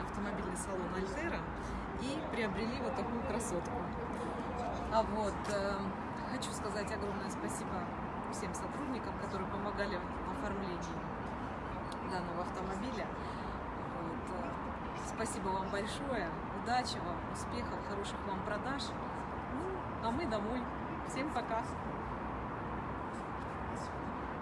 автомобильный салон Альтера и приобрели вот такую красотку. А вот э, хочу сказать огромное спасибо всем сотрудникам, которые помогали в оформлении данного автомобиля. Вот, э, спасибо вам большое, удачи вам, успехов, хороших вам продаж. Ну, а мы домой. Всем пока!